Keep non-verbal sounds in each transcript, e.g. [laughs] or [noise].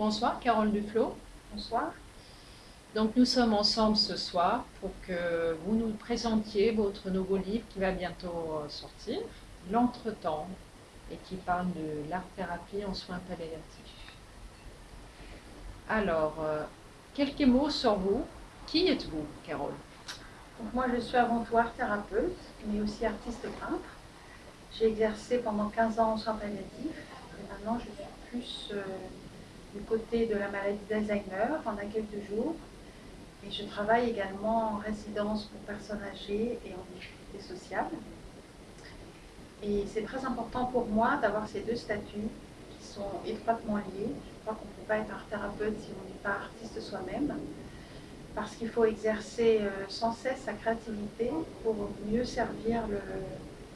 Bonsoir, Carole Duflo. Bonsoir. Donc nous sommes ensemble ce soir pour que vous nous présentiez votre nouveau livre qui va bientôt euh, sortir, L'entretemps, et qui parle de l'art-thérapie en soins palliatifs. Alors, euh, quelques mots sur vous. Qui êtes-vous, Carole? Donc moi, je suis avant tout art-thérapeute, mais aussi artiste peintre. J'ai exercé pendant 15 ans en soins palliatifs, et maintenant je suis plus euh, du côté de la maladie d'Alzheimer en accueil de jour. Et je travaille également en résidence pour personnes âgées et en difficulté sociale. Et c'est très important pour moi d'avoir ces deux statuts qui sont étroitement liés. Je crois qu'on ne peut pas être art thérapeute si on n'est pas artiste soi-même, parce qu'il faut exercer euh, sans cesse sa créativité pour mieux servir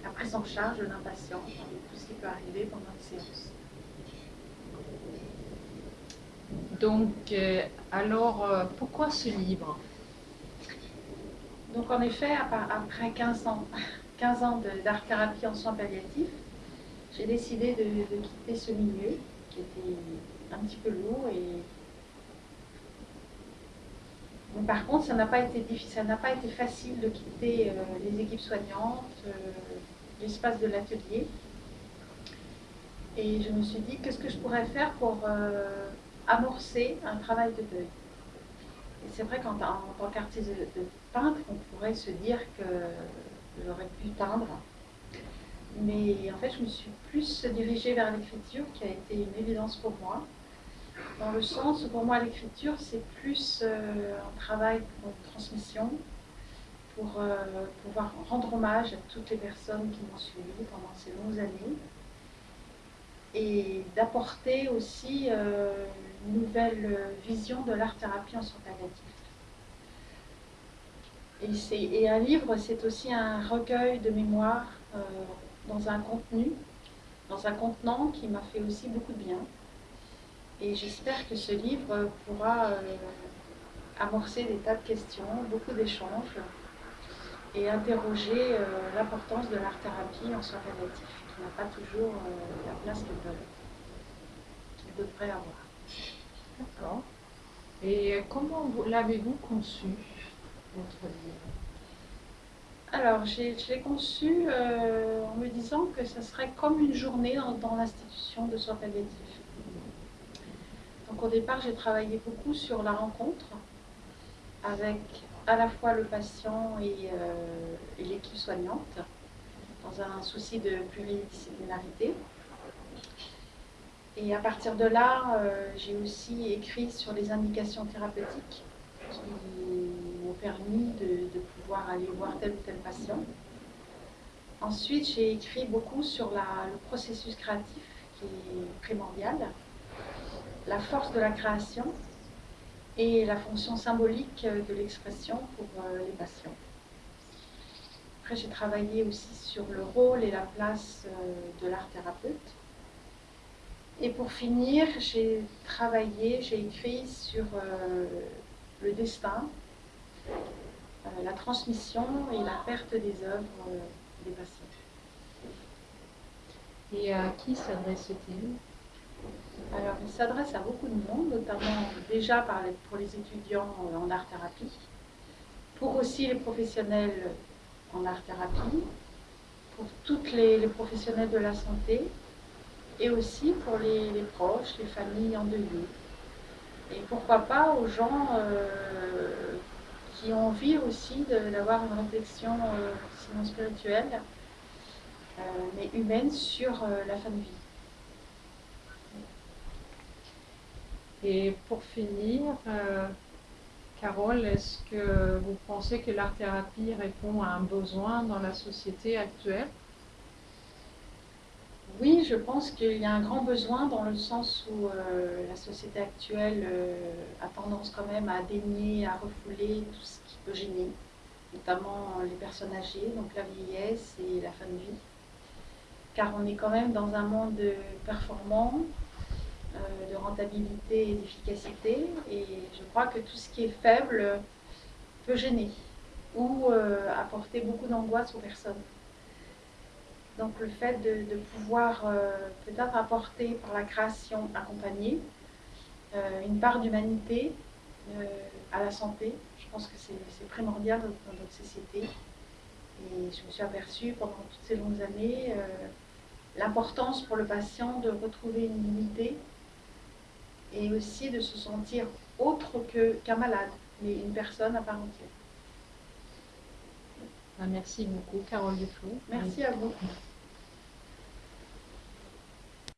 la prise en charge d'un patient, tout ce qui peut arriver pendant une séance. Donc, euh, alors, euh, pourquoi ce livre? Donc, en effet, après 15 ans, [laughs] 15 ans d'art-thérapie en soins palliatifs, j'ai décidé de, quitter ce milieu qui était un petit peu lourd. Et... Par contre, ça n'a pas été difficile, ça pas été facile de quitter euh, les équipes soignantes, l'espace de l'atelier. Et je me suis dit, qu'est-ce que je pourrais faire pour amorcer un travail de deuil. Et c'est vrai qu'en tant qu'artiste de, peintre, on pourrait se dire que j'aurais pu teindre. Mais en fait, je me suis plus dirigée vers l'écriture, qui a été une évidence pour moi. Dans le sens où pour moi, l'écriture, c'est plus euh, un travail pour une transmission, pour euh, pouvoir rendre hommage à toutes les personnes qui m'ont suivi pendant ces longues années et d'apporter aussi euh, une nouvelle vision de l'art-thérapie en soins palliatifs. Et, et, un livre, c'est aussi un recueil de mémoire euh, dans un contenu, dans un contenant qui m'a fait aussi beaucoup de bien. Et j'espère que ce livre pourra euh, amorcer des tas de questions, beaucoup d'échanges et interroger l'importance de l'art-thérapie en soins palliatifs n'a pas toujours euh, la place qu'il devrait avoir. D'accord. Et comment l'avez-vous conçu, votre livre alors, je l'ai conçu euh, en me disant que ce serait comme une journée dans, l'institution de soins palliatifs. Donc au départ, j'ai travaillé beaucoup sur la rencontre avec à la fois le patient et euh, l'équipe soignante dans un souci de pluridisciplinarité. Et à partir de là, euh, j'ai aussi écrit sur les indications thérapeutiques qui m'ont permis de, pouvoir aller voir tel ou tel patient. Ensuite, j'ai écrit beaucoup sur le processus créatif qui est primordial, la force de la création et la fonction symbolique de l'expression pour euh, les patients. Après, j'ai travaillé aussi sur le rôle et la place euh, de l'art thérapeute. Et pour finir, j'ai travaillé, j'ai écrit sur euh, le destin, euh, la transmission et la perte des œuvres des patients. Et à qui s'adresse-t-il? Alors, il s'adresse à beaucoup de monde, notamment déjà pour les étudiants en art-thérapie, pour aussi les professionnels en art-thérapie, pour toutes les, professionnels de la santé et aussi pour les, proches, les familles en deuil. Et pourquoi pas aux gens euh, qui ont envie aussi d'avoir une réflexion, euh, sinon spirituelle, euh, mais humaine, sur la fin de vie. Et pour finir, Carole, est-ce que vous pensez que l'art-thérapie répond à un besoin dans la société actuelle? Oui, je pense qu'il y a un grand besoin dans le sens où euh, la société actuelle euh, a tendance quand même à dénier, à refouler tout ce qui peut gêner, notamment les personnes âgées, donc la vieillesse et la fin de vie. Car on est quand même dans un monde performant, euh, de rentabilité et d'efficacité. Et je crois que tout ce qui est faible peut gêner ou euh, apporter beaucoup d'angoisse aux personnes. Donc le fait de, pouvoir euh, peut-être apporter par la création accompagnée euh, une part d'humanité euh, à la santé. Je pense que c'est primordial dans, notre société. Et je me suis aperçue pendant toutes ces longues années euh, l'importance pour le patient de retrouver une unité et aussi de se sentir autre qu'un malade, mais une personne à part entière. Ah, merci beaucoup, Carole Duflo. Merci à vous.